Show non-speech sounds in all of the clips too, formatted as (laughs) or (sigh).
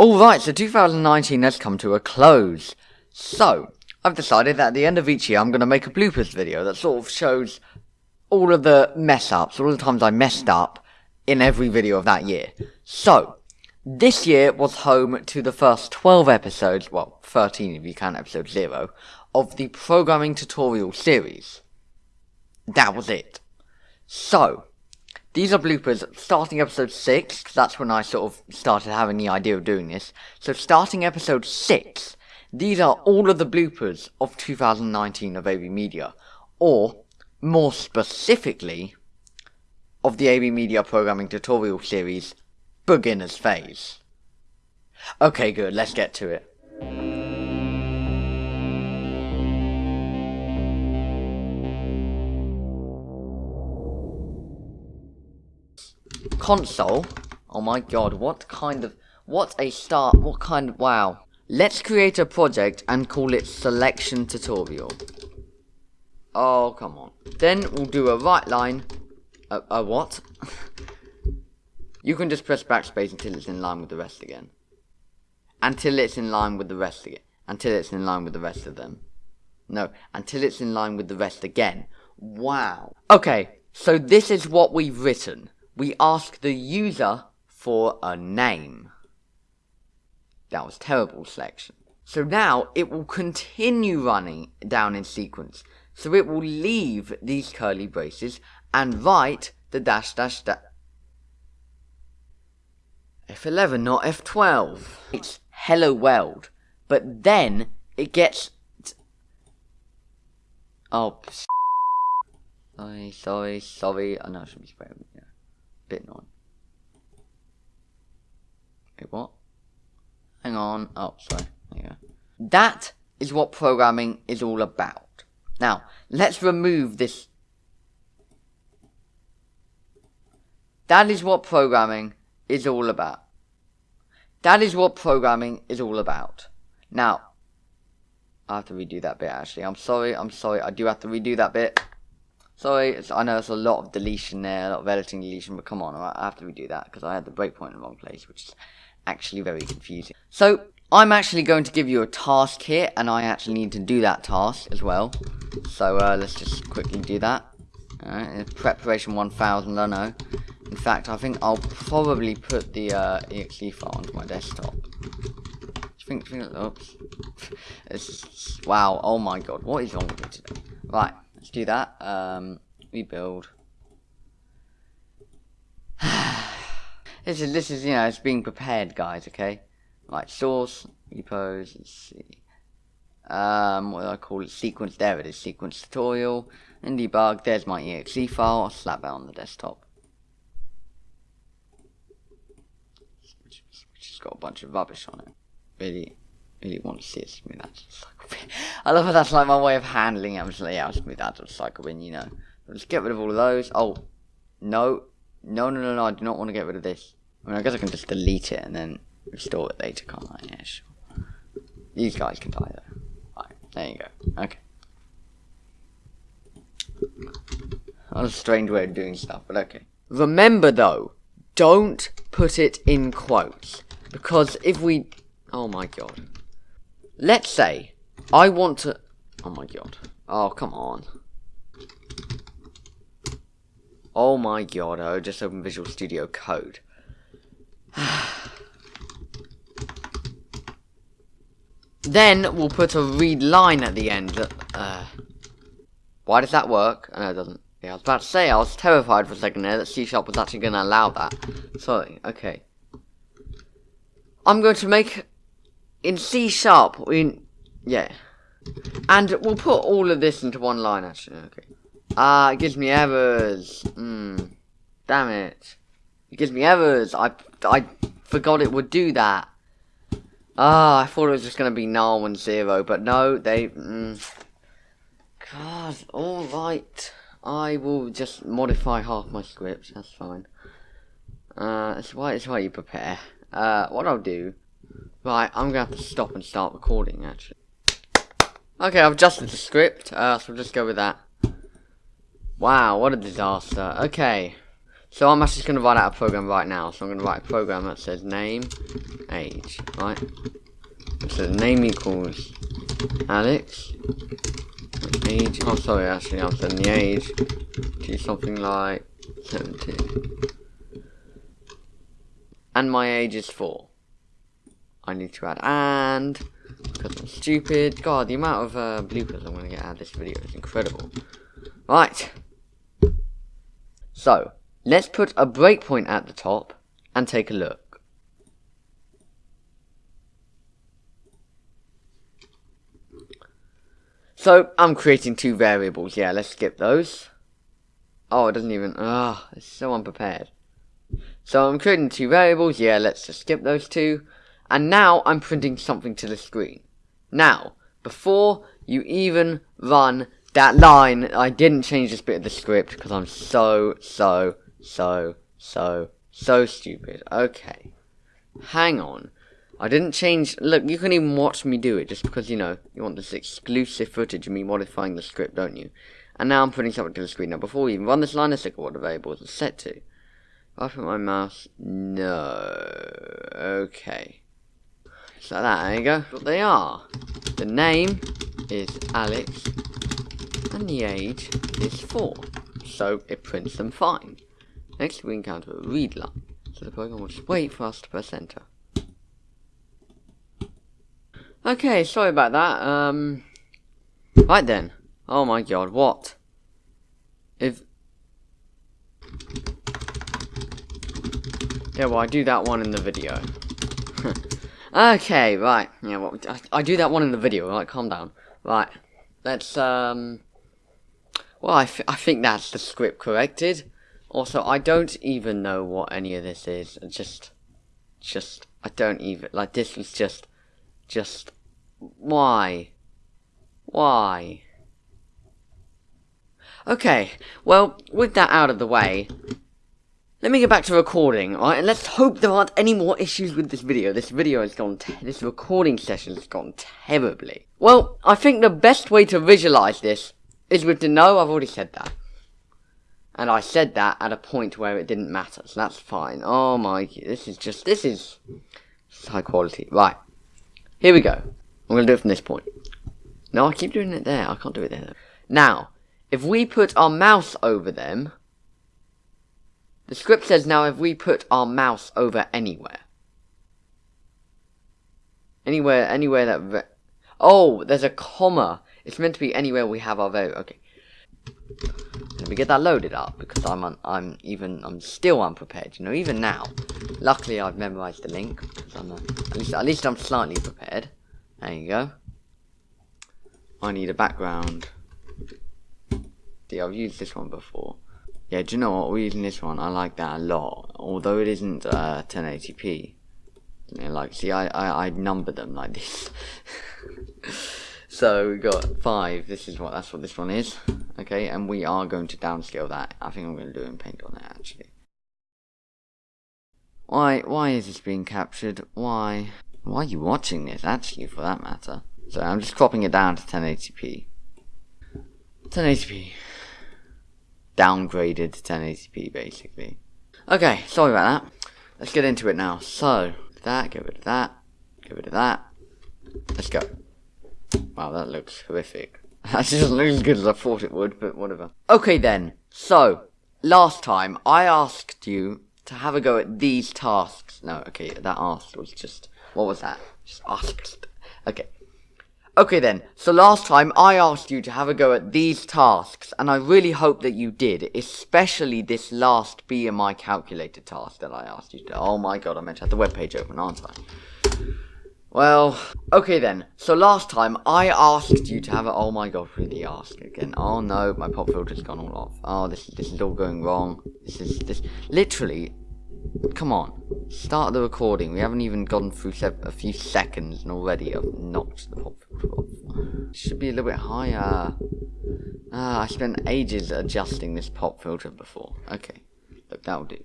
Alright, so 2019 has come to a close. So, I've decided that at the end of each year I'm going to make a bloopers video that sort of shows all of the mess ups, all the times I messed up in every video of that year. So, this year was home to the first 12 episodes, well, 13 if you count episode 0, of the programming tutorial series. That was it. So, these are bloopers starting episode 6, that's when I sort of started having the idea of doing this. So starting episode 6, these are all of the bloopers of 2019 of AB Media. Or, more specifically, of the AB Media Programming Tutorial Series, Beginner's Phase. Okay, good, let's get to it. Console? Oh my god, what kind of... What a start, what kind of... Wow. Let's create a project and call it Selection Tutorial. Oh, come on. Then we'll do a write line. A, a what? (laughs) you can just press backspace until it's in line with the rest again. Until it's in line with the rest again. Until it's in line with the rest of them. No, until it's in line with the rest again. Wow. Okay, so this is what we've written. We ask the user for a name. That was terrible selection. So now it will continue running down in sequence. So it will leave these curly braces and write the dash dash dash. F11, not F12. It's hello world. But then it gets. Oh. (laughs) Sorry, sorry, sorry. I know I should be spraying. Bit annoying. Wait, what? Hang on. Oh, sorry. There you go. That is what programming is all about. Now, let's remove this. That is what programming is all about. That is what programming is all about. Now, I have to redo that bit actually. I'm sorry, I'm sorry. I do have to redo that bit. Sorry, I know there's a lot of deletion there, a lot of editing deletion, but come on, I have to redo that because I had the breakpoint in the wrong place, which is actually very confusing. So, I'm actually going to give you a task here, and I actually need to do that task as well. So, uh, let's just quickly do that. Alright, preparation 1000, I know. In fact, I think I'll probably put the uh, exe file onto my desktop. Think, think, oops. (laughs) It's, wow, oh my god, what is wrong with me today? Right, let's do that. Um, rebuild. (sighs) this is, this is, you know, it's being prepared, guys, okay? Right, source, repos, let's see. Um, what do I call it? Sequence, there it is, sequence tutorial. And debug, there's my exe file, I'll slap that on the desktop. Which, has got a bunch of rubbish on it. Really, really want to see it I love how that's like my way of handling it. I'm just like, yeah, I'll smooth out to cycle in, you know. Let's get rid of all of those. Oh, no. No, no, no, no, I do not want to get rid of this. I mean, I guess I can just delete it and then restore it later, can't I? Yeah, sure. These guys can die, though. There you go. Okay. That's a strange way of doing stuff, but okay. Remember, though, don't put it in quotes. Because if we... Oh, my God. Let's say I want to... Oh, my God. Oh, come on. Oh my god, I just opened Visual Studio Code. (sighs) then we'll put a read line at the end. Uh, why does that work? Oh, no, it doesn't. Yeah, I was about to say, I was terrified for a second there that C Sharp was actually going to allow that. Sorry, okay. I'm going to make, in C Sharp, in, yeah. And we'll put all of this into one line, actually, okay. Ah, uh, it gives me errors. Hmm. Damn it. It gives me errors. I, I forgot it would do that. Ah, I thought it was just going to be null and zero, but no, they... Mm. God, alright. I will just modify half my script, that's fine. Uh, that's why, that's why you prepare. Uh, what I'll do... Right, I'm to have to stop and start recording, actually. Okay, I've adjusted the script, uh, so we'll just go with that. Wow, what a disaster. Okay. So I'm actually to write out a program right now. So I'm going to write a program that says name, age, right? So name equals Alex. Age, oh sorry, actually I'm setting the age to something like 17. And my age is 4. I need to add and, because I'm stupid. God, the amount of uh, bloopers I'm going to get out of this video is incredible. Right. So, let's put a breakpoint at the top and take a look. So, I'm creating two variables. Yeah, let's skip those. Oh, it doesn't even... Ah, oh, it's so unprepared. So, I'm creating two variables. Yeah, let's just skip those two. And now, I'm printing something to the screen. Now, before you even run that line, I didn't change this bit of the script because I'm so, so, so, so, so stupid. Okay. Hang on. I didn't change, look, you can even watch me do it just because, you know, you want this exclusive footage of me modifying the script, don't you? And now I'm putting something to the screen. Now, before we even run this line, let's look at what the variables are set to. If I put my mouse, no, okay. So that, there you go. What they are. The name is Alex, and the age is 4. So it prints them fine. Next we encounter a read line. So the program will just wait for us to press enter. Okay, sorry about that. Um, right then. Oh my god, what? If... Yeah, well I do that one in the video. (laughs) okay, right. Yeah, well, I, I do that one in the video, right, calm down. Right, let's, um... Well, I, I think that's the script corrected. Also, I don't even know what any of this is. Just, just, I don't even, like, this was just, just, why? Why? Okay, well, with that out of the way, let me get back to recording, alright? And let's hope there aren't any more issues with this video. This video has gone, this recording session has gone terribly. Well, I think the best way to visualize this is with the no, I've already said that. And I said that at a point where it didn't matter, so that's fine. Oh my, this is just, this is high quality. Right, here we go. I'm going to do it from this point. No, I keep doing it there. I can't do it there. Now, if we put our mouse over them, the script says now if we put our mouse over anywhere. Anywhere, anywhere that... Oh, there's a comma. It's meant to be anywhere we have our vote. Okay. Let me get that loaded up because I'm un I'm even I'm still unprepared. You know, even now. Luckily, I've memorized the link I'm at least at least I'm slightly prepared. There you go. I need a background. See, I've used this one before. Yeah, do you know what? We're using this one. I like that a lot. Although it isn't uh, 1080p. You know, like, see, I, I, I number them like this. (laughs) So we got five. This is what that's what this one is. Okay, and we are going to downscale that. I think I'm going to do it in paint on that actually. Why why is this being captured? Why why are you watching this actually for that matter? So I'm just cropping it down to 1080p. 1080p. Downgraded to 1080p basically. Okay, sorry about that. Let's get into it now. So that, get rid of that, get rid of that. Let's go. Wow, that looks horrific. (laughs) That doesn't look as good as I thought it would, but whatever. Okay then, so, last time I asked you to have a go at these tasks. No, okay, that asked was just, what was that? Just asked. Okay. Okay then, so last time I asked you to have a go at these tasks, and I really hope that you did, especially this last BMI calculator task that I asked you to. Oh my god, I meant to have the webpage open, aren't I? Well, okay then. So last time I asked you to have it. Oh my god, really ask again. Oh no, my pop filter's gone all off. Oh, this this is all going wrong. This is this literally. Come on, start the recording. We haven't even gone through a few seconds, and already I've knocked the pop filter off. Should be a little bit higher. Ah, I spent ages adjusting this pop filter before. Okay, look, that'll do.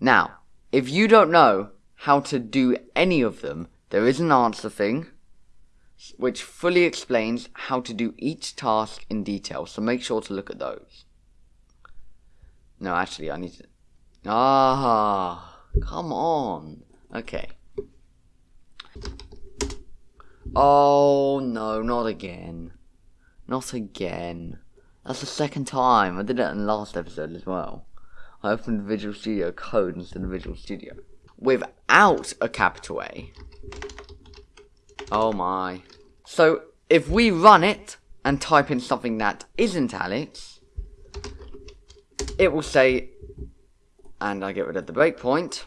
Now, if you don't know how to do any of them there is an answer thing, which fully explains how to do each task in detail, so make sure to look at those. No, actually, I need to... Ah, come on. Okay. Oh, no, not again. Not again. That's the second time. I did it in the last episode as well. I opened Visual Studio Code instead of Visual Studio. Without a capital A. Oh my. So, if we run it and type in something that isn't Alex, it will say, and I get rid of the breakpoint,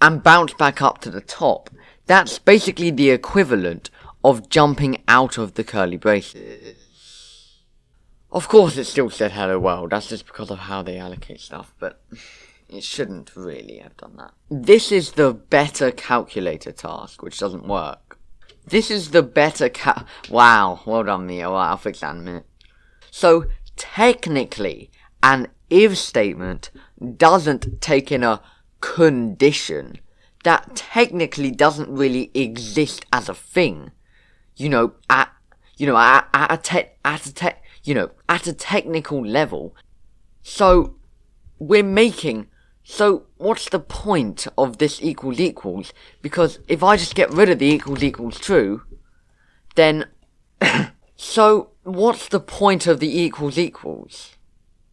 and bounce back up to the top. That's basically the equivalent of jumping out of the curly braces. Of course it still said hello world, that's just because of how they allocate stuff, but it shouldn't really have done that. This is the better calculator task, which doesn't work. This is the better cal- Wow, well done me, alright, I'll fix that in a minute. So, technically, an if statement doesn't take in a condition that technically doesn't really exist as a thing. You know, at you know, at, at a te- at a te- you know, at a technical level. So we're making so what's the point of this equals equals? Because if I just get rid of the equals equals true, then (coughs) so what's the point of the equals equals?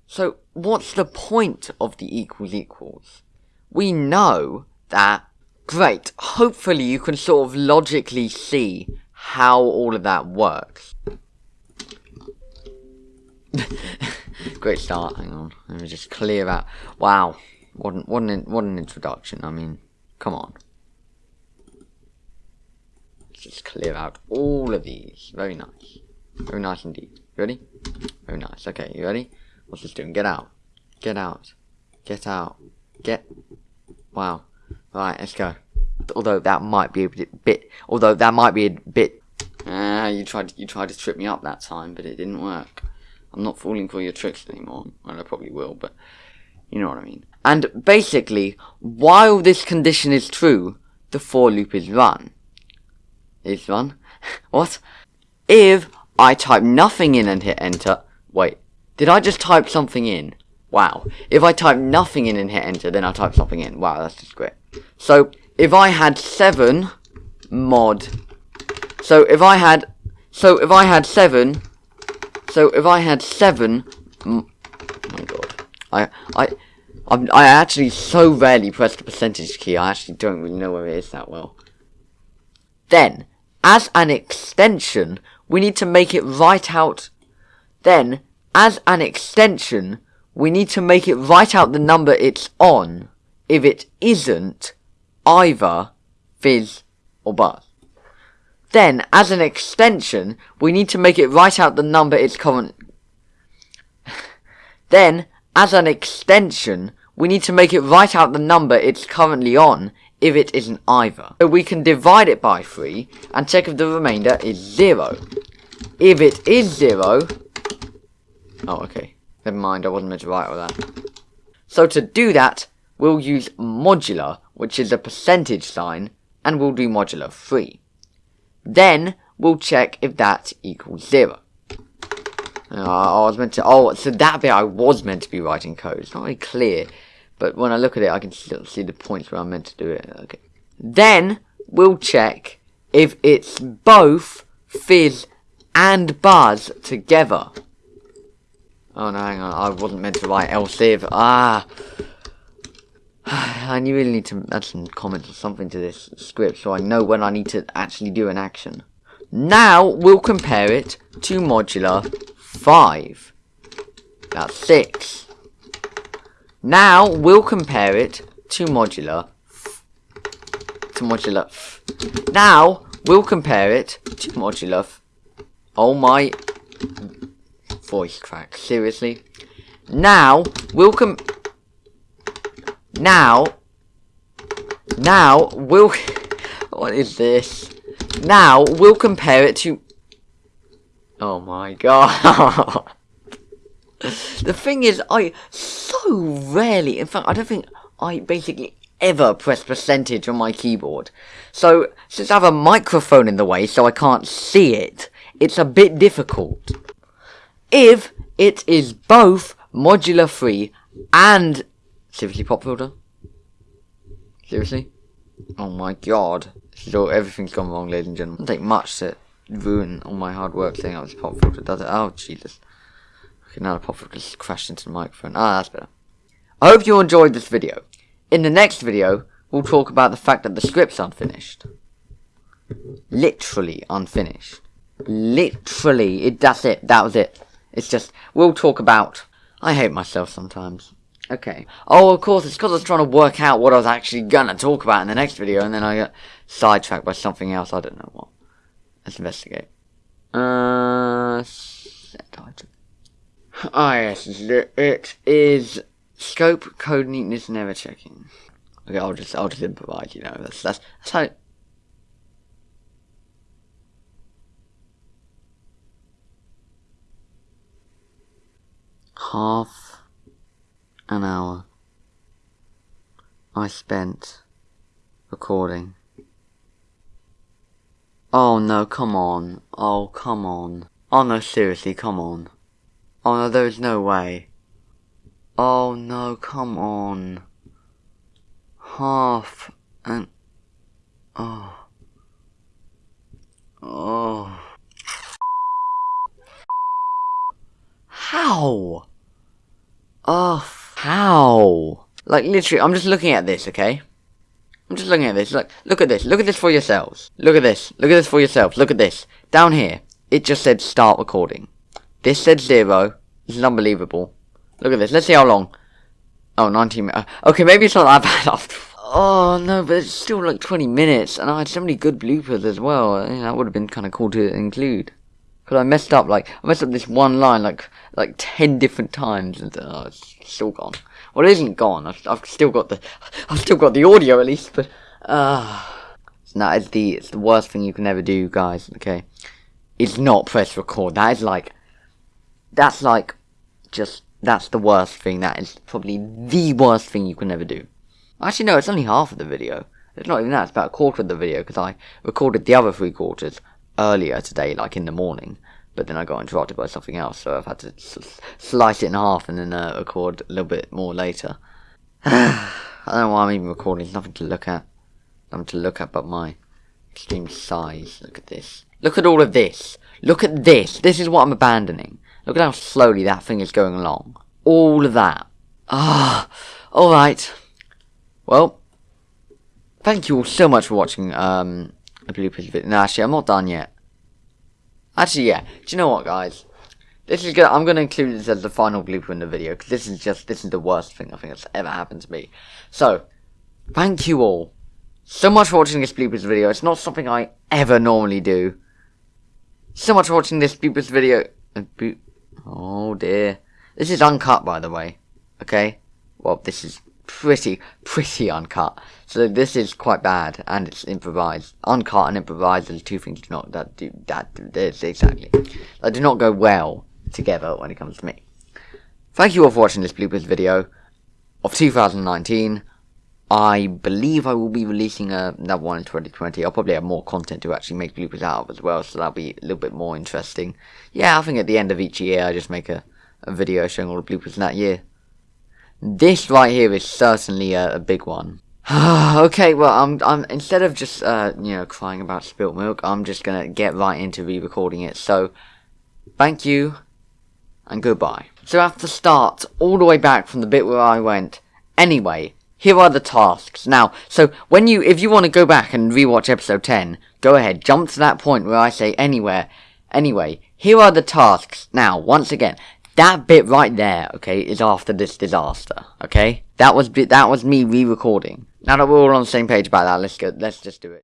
So what's the point of the equals equals? We know that great. Hopefully you can sort of logically see how all of that works. (laughs) Great start. Hang on. Let me just clear out. Wow. What an, what an, what an introduction. I mean, come on. Let's just clear out all of these. Very nice. Very nice indeed. Ready? Very nice. Okay, you ready? What's this doing? Get out. Get out. Get out. Get. Wow. Right, let's go. Although that might be a bit, although that might be a bit. Ah, uh, you tried, you tried to trip me up that time, but it didn't work. I'm not falling for your tricks anymore. Well, I probably will, but you know what I mean. And basically, while this condition is true, the for loop is run. Is run? (laughs) what? If I type nothing in and hit enter, wait, did I just type something in? Wow. If I type nothing in and hit enter, then I type something in. Wow, that's just great. So, if I had 7 mod, so if I had, so if I had 7 so if I had seven, oh my god, I I I'm, I actually so rarely press the percentage key. I actually don't really know where it is that well. Then, as an extension, we need to make it write out. Then, as an extension, we need to make it write out the number it's on. If it isn't, either fizz or buzz. Then, as an extension, we need to make it write out the number it's current. (laughs) then, as an extension, we need to make it write out the number it's currently on if it isn't either. So we can divide it by 3 and check if the remainder is 0. If it is 0... Oh, okay. Never mind, I wasn't meant to write all that. So to do that, we'll use modular, which is a percentage sign, and we'll do modular 3. Then we'll check if that equals zero. Uh, I was meant to, oh, so that bit I was meant to be writing code. It's not very clear, but when I look at it, I can still see the points where I'm meant to do it. Okay. Then we'll check if it's both fizz and buzz together. Oh no, hang on, I wasn't meant to write else if. Ah. (sighs) I really need to add some comments or something to this script so I know when I need to actually do an action. Now we'll compare it to modular 5. That's 6. Now we'll compare it to modular to modular now we'll compare it to modular oh my voice crack seriously now we'll com now, now, we'll... (laughs) what is this? Now, we'll compare it to... Oh my god. (laughs) the thing is, I so rarely, in fact, I don't think I basically ever press percentage on my keyboard. So, since I have a microphone in the way so I can't see it, it's a bit difficult. If it is both modular free and Seriously, pop filter? Seriously? Oh my god. so everything's gone wrong, ladies and gentlemen. It doesn't take much to ruin all my hard work saying out this pop filter, does it? Oh, Jesus. Okay, now the pop filter just crashed into the microphone. Ah, that's better. I hope you enjoyed this video. In the next video, we'll talk about the fact that the script's unfinished. Literally unfinished. Literally, it, that's it, that was it. It's just, we'll talk about, I hate myself sometimes. Okay. Oh, of course, it's because I was trying to work out what I was actually gonna talk about in the next video, and then I got sidetracked by something else, I don't know what. Let's investigate. Uh, set item. Ah, yes, it is scope, code neatness, never checking. Okay, I'll just, I'll just improvise, you know, that's, that's, that's how, half an hour I spent recording. Oh no, come on. Oh, come on. Oh no, seriously, come on. Oh no, there's no way. Oh no, come on. Half an... Oh. Oh. How? Oh, how? Like, literally, I'm just looking at this, okay? I'm just looking at this. Look, look at this. Look at this for yourselves. Look at this. Look at this for yourselves. Look at this. Down here, it just said start recording. This said zero. This is unbelievable. Look at this. Let's see how long. Oh, 19 minutes. Uh, okay, maybe it's not that (laughs) bad after. Oh, no, but it's still like 20 minutes. And I had so many good bloopers as well. I mean, that would have been kind of cool to include. Because I messed up, like, I messed up this one line, like, like 10 different times, and uh, it's still gone. Well, it isn't gone, I've, I've still got the, (laughs) I've still got the audio at least, but, uh, no, it's the, it's the worst thing you can ever do, guys, okay? It's not press record, that is like, that's like, just, that's the worst thing, that is probably the worst thing you can ever do. Actually, no, it's only half of the video. It's not even that, it's about a quarter of the video, because I recorded the other three quarters earlier today, like in the morning. But then I got interrupted by something else, so I've had to slice it in half and then uh, record a little bit more later. (sighs) I don't know why I'm even recording, nothing to look at. Nothing to look at but my extreme size. Look at this. Look at all of this. Look at this. This is what I'm abandoning. Look at how slowly that thing is going along. All of that. (sighs) Ah, alright. Well, thank you all so much for watching, um, a bloopers video. No, actually, I'm not done yet. Actually, yeah. Do you know what, guys? This is gonna, I'm gonna include this as the final blooper in the video because this is just this is the worst thing I think that's ever happened to me. So, thank you all so much for watching this bloopers video. It's not something I ever normally do. So much for watching this bloopers video. Oh dear, this is uncut by the way. Okay, well this is pretty, pretty uncut. So this is quite bad, and it's improvised. Uncut and improvised are two things not that do that this exactly. That do not go well together when it comes to me. Thank you all for watching this bloopers video of 2019. I believe I will be releasing another one in 2020. I'll probably have more content to actually make bloopers out of as well, so that'll be a little bit more interesting. Yeah, I think at the end of each year I just make a, a video showing all the bloopers in that year. This right here is certainly a, a big one. (sighs) okay, well, I'm, I'm instead of just uh, you know crying about spilt milk, I'm just gonna get right into re-recording it. So, thank you, and goodbye. So I have to start all the way back from the bit where I went. Anyway, here are the tasks. Now, so when you, if you want to go back and rewatch episode 10, go ahead, jump to that point where I say anywhere. Anyway, here are the tasks. Now, once again, that bit right there, okay, is after this disaster, okay? That was that was me re-recording. Now that we're all on the same page about that, let's go. Let's just do it.